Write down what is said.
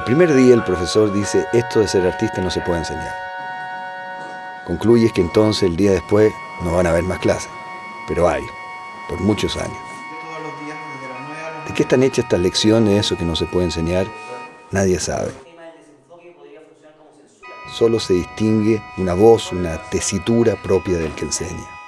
El primer día el profesor dice, esto de ser artista no se puede enseñar. Concluyes que entonces el día después no van a haber más clases, pero hay, por muchos años. ¿De qué están hechas estas lecciones, eso que no se puede enseñar? Nadie sabe. Solo se distingue una voz, una tesitura propia del que enseña.